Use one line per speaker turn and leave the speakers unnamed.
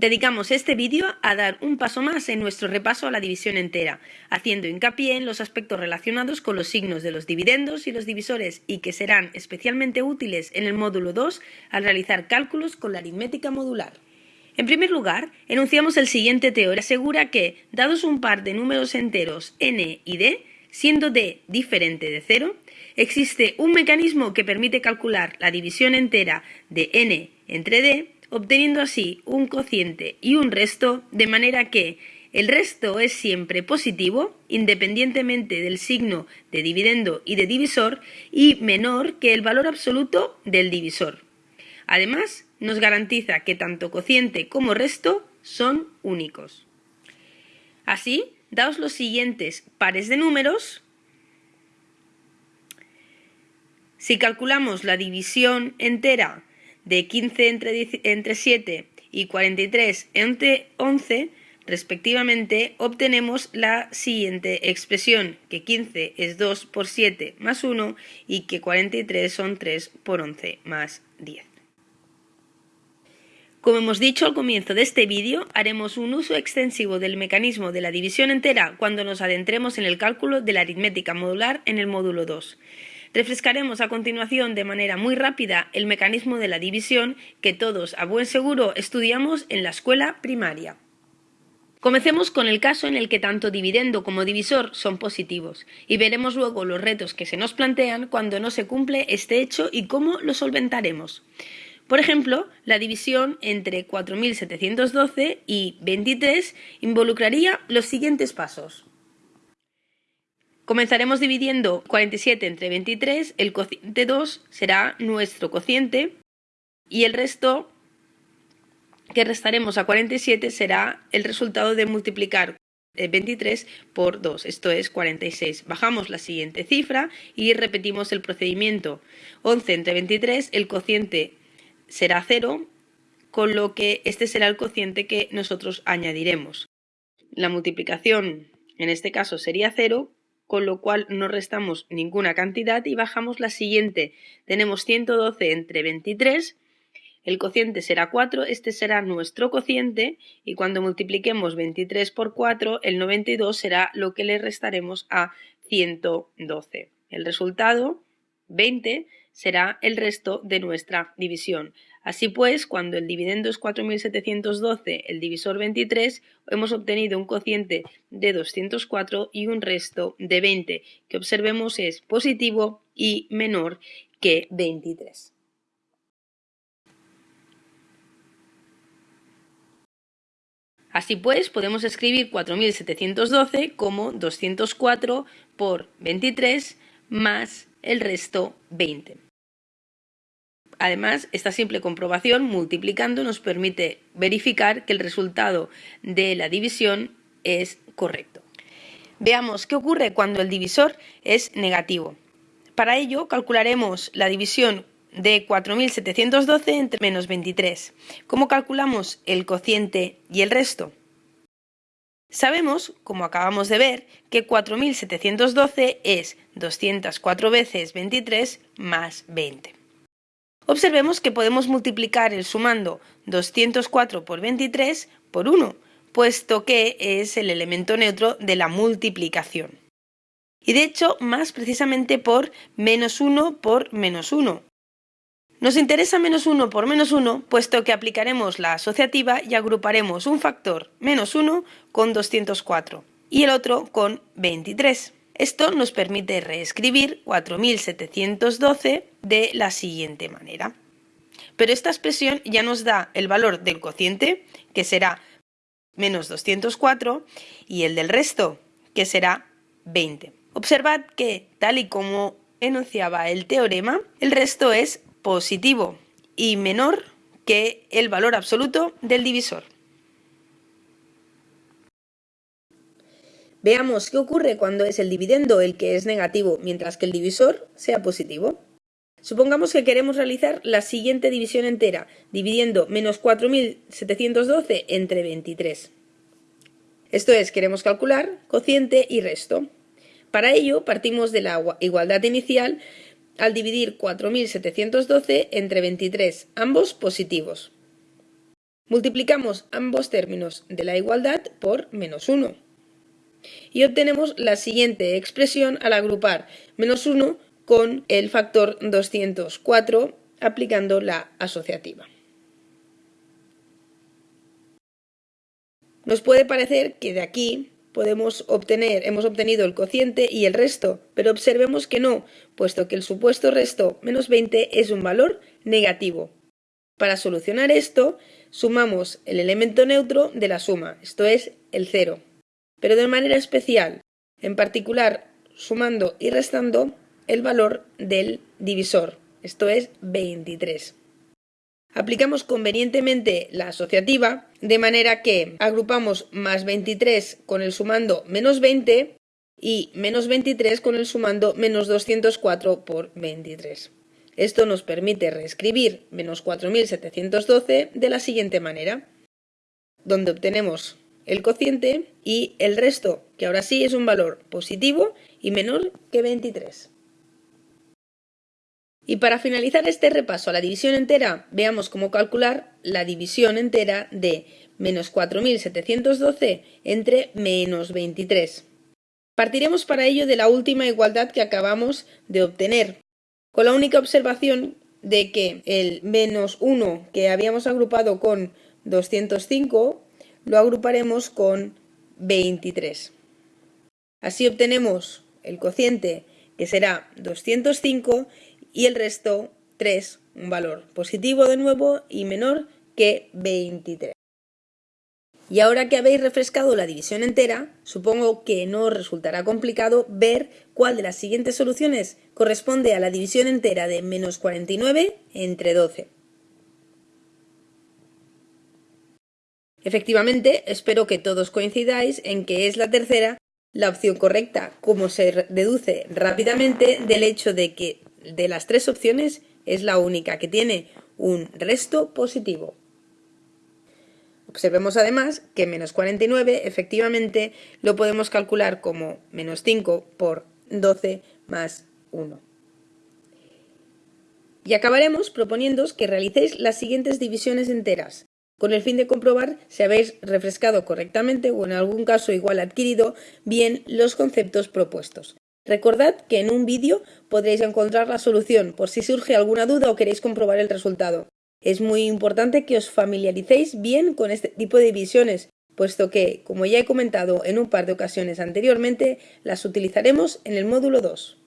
Dedicamos este vídeo a dar un paso más en nuestro repaso a la división entera, haciendo hincapié en los aspectos relacionados con los signos de los dividendos y los divisores y que serán especialmente útiles en el módulo 2 al realizar cálculos con la aritmética modular. En primer lugar, enunciamos el siguiente teorema. Asegura que, dados un par de números enteros n y d, siendo d diferente de 0, existe un mecanismo que permite calcular la división entera de n entre d obteniendo así un cociente y un resto, de manera que el resto es siempre positivo, independientemente del signo de dividendo y de divisor, y menor que el valor absoluto del divisor. Además, nos garantiza que tanto cociente como resto son únicos. Así, daos los siguientes pares de números. Si calculamos la división entera de 15 entre, entre 7 y 43 entre 11, respectivamente, obtenemos la siguiente expresión, que 15 es 2 por 7 más 1 y que 43 son 3 por 11 más 10. Como hemos dicho al comienzo de este vídeo, haremos un uso extensivo del mecanismo de la división entera cuando nos adentremos en el cálculo de la aritmética modular en el módulo 2. Refrescaremos a continuación de manera muy rápida el mecanismo de la división que todos a buen seguro estudiamos en la escuela primaria. Comencemos con el caso en el que tanto dividendo como divisor son positivos y veremos luego los retos que se nos plantean cuando no se cumple este hecho y cómo lo solventaremos. Por ejemplo, la división entre 4.712 y 23 involucraría los siguientes pasos. Comenzaremos dividiendo 47 entre 23, el cociente 2 será nuestro cociente y el resto que restaremos a 47 será el resultado de multiplicar 23 por 2, esto es 46. Bajamos la siguiente cifra y repetimos el procedimiento. 11 entre 23, el cociente será 0, con lo que este será el cociente que nosotros añadiremos. La multiplicación en este caso sería 0, con lo cual no restamos ninguna cantidad y bajamos la siguiente. Tenemos 112 entre 23, el cociente será 4, este será nuestro cociente y cuando multipliquemos 23 por 4, el 92 será lo que le restaremos a 112. El resultado, 20, será el resto de nuestra división. Así pues, cuando el dividendo es 4.712, el divisor 23, hemos obtenido un cociente de 204 y un resto de 20, que observemos es positivo y menor que 23. Así pues, podemos escribir 4.712 como 204 por 23 más el resto 20. Además, esta simple comprobación multiplicando nos permite verificar que el resultado de la división es correcto. Veamos qué ocurre cuando el divisor es negativo. Para ello, calcularemos la división de 4.712 entre menos 23. ¿Cómo calculamos el cociente y el resto? Sabemos, como acabamos de ver, que 4.712 es 204 veces 23 más 20. Observemos que podemos multiplicar el sumando 204 por 23 por 1, puesto que es el elemento neutro de la multiplicación. Y de hecho, más precisamente por menos 1 por menos 1. Nos interesa menos 1 por menos 1, puesto que aplicaremos la asociativa y agruparemos un factor menos 1 con 204 y el otro con 23. Esto nos permite reescribir 4712 de la siguiente manera. Pero esta expresión ya nos da el valor del cociente, que será menos 204, y el del resto, que será 20. Observad que, tal y como enunciaba el teorema, el resto es positivo y menor que el valor absoluto del divisor. Veamos qué ocurre cuando es el dividendo el que es negativo, mientras que el divisor sea positivo. Supongamos que queremos realizar la siguiente división entera, dividiendo menos 4.712 entre 23. Esto es, queremos calcular cociente y resto. Para ello, partimos de la igualdad inicial al dividir 4.712 entre 23, ambos positivos. Multiplicamos ambos términos de la igualdad por menos 1. Y obtenemos la siguiente expresión al agrupar menos 1 con el factor 204 aplicando la asociativa. Nos puede parecer que de aquí podemos obtener, hemos obtenido el cociente y el resto, pero observemos que no, puesto que el supuesto resto menos 20 es un valor negativo. Para solucionar esto, sumamos el elemento neutro de la suma, esto es el 0, pero de manera especial, en particular sumando y restando el valor del divisor, esto es 23. Aplicamos convenientemente la asociativa, de manera que agrupamos más 23 con el sumando menos 20 y menos 23 con el sumando menos 204 por 23. Esto nos permite reescribir menos 4712 de la siguiente manera, donde obtenemos el cociente y el resto, que ahora sí es un valor positivo y menor que 23. Y para finalizar este repaso a la división entera, veamos cómo calcular la división entera de menos 4.712 entre menos 23. Partiremos para ello de la última igualdad que acabamos de obtener, con la única observación de que el menos 1 que habíamos agrupado con 205 lo agruparemos con 23. Así obtenemos el cociente que será 205 y el resto 3, un valor positivo de nuevo y menor que 23. Y ahora que habéis refrescado la división entera, supongo que no os resultará complicado ver cuál de las siguientes soluciones corresponde a la división entera de menos 49 entre 12. Efectivamente, espero que todos coincidáis en que es la tercera la opción correcta, como se deduce rápidamente del hecho de que de las tres opciones es la única que tiene un resto positivo. Observemos además que menos 49 efectivamente lo podemos calcular como menos 5 por 12 más 1. Y acabaremos proponiéndoos que realicéis las siguientes divisiones enteras, con el fin de comprobar si habéis refrescado correctamente o en algún caso igual adquirido bien los conceptos propuestos. Recordad que en un vídeo podréis encontrar la solución por si surge alguna duda o queréis comprobar el resultado. Es muy importante que os familiaricéis bien con este tipo de divisiones, puesto que, como ya he comentado en un par de ocasiones anteriormente, las utilizaremos en el módulo 2.